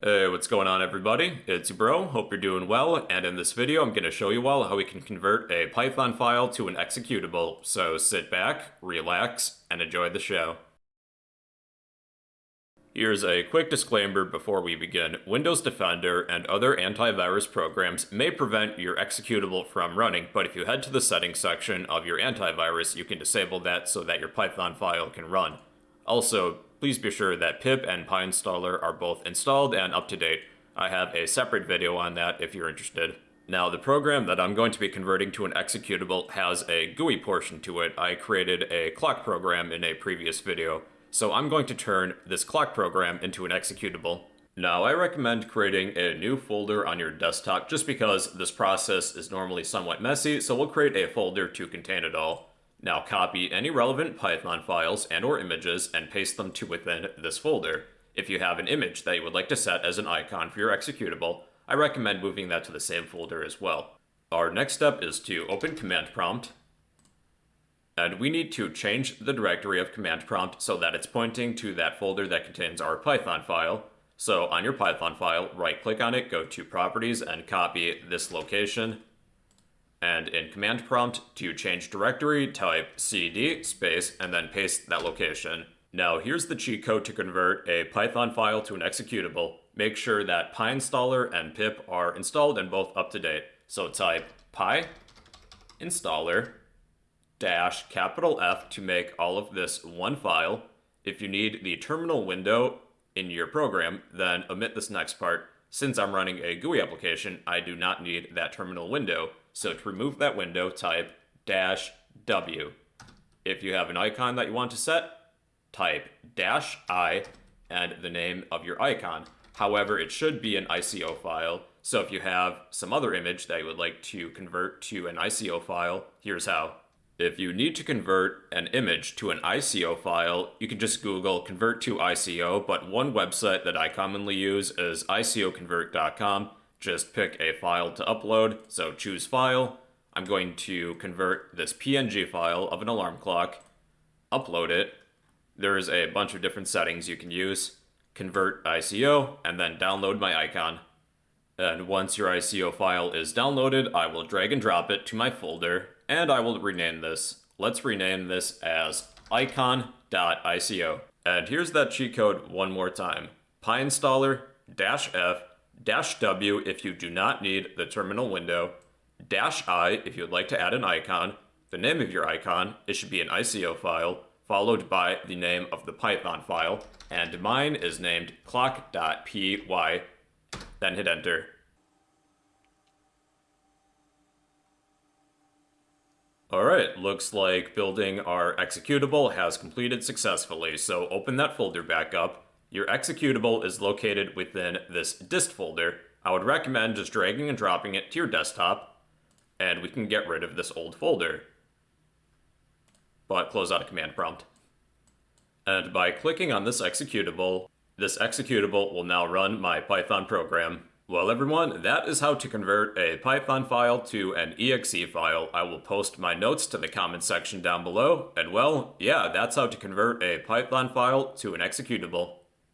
Hey, what's going on everybody? It's your bro, hope you're doing well, and in this video I'm going to show you all how we can convert a Python file to an executable, so sit back, relax, and enjoy the show. Here's a quick disclaimer before we begin. Windows Defender and other antivirus programs may prevent your executable from running, but if you head to the settings section of your antivirus, you can disable that so that your Python file can run. Also, please be sure that pip and PyInstaller are both installed and up to date. I have a separate video on that if you're interested. Now, the program that I'm going to be converting to an executable has a GUI portion to it. I created a clock program in a previous video, so I'm going to turn this clock program into an executable. Now, I recommend creating a new folder on your desktop just because this process is normally somewhat messy, so we'll create a folder to contain it all. Now copy any relevant Python files and or images and paste them to within this folder. If you have an image that you would like to set as an icon for your executable, I recommend moving that to the same folder as well. Our next step is to open command prompt, and we need to change the directory of command prompt so that it's pointing to that folder that contains our Python file. So on your Python file, right click on it, go to properties and copy this location and in command prompt to change directory, type cd space and then paste that location. Now here's the cheat code to convert a Python file to an executable. Make sure that PyInstaller and pip are installed and both up to date. So type py installer dash capital F to make all of this one file. If you need the terminal window in your program, then omit this next part. Since I'm running a GUI application, I do not need that terminal window. So to remove that window, type dash W. If you have an icon that you want to set, type dash I and the name of your icon. However, it should be an ICO file. So if you have some other image that you would like to convert to an ICO file, here's how. If you need to convert an image to an ICO file, you can just Google convert to ICO, but one website that I commonly use is ICOconvert.com just pick a file to upload. So choose file. I'm going to convert this PNG file of an alarm clock, upload it. There's a bunch of different settings you can use. Convert ICO, and then download my icon. And once your ICO file is downloaded, I will drag and drop it to my folder, and I will rename this. Let's rename this as icon.ico. And here's that cheat code one more time. PyInstaller dash W if you do not need the terminal window, dash I if you would like to add an icon, the name of your icon, it should be an ICO file, followed by the name of the Python file, and mine is named clock.py, then hit enter. Alright, looks like building our executable has completed successfully, so open that folder back up, your executable is located within this dist folder. I would recommend just dragging and dropping it to your desktop, and we can get rid of this old folder. But close out a command prompt. And by clicking on this executable, this executable will now run my Python program. Well everyone, that is how to convert a Python file to an exe file. I will post my notes to the comment section down below, and well, yeah, that's how to convert a Python file to an executable.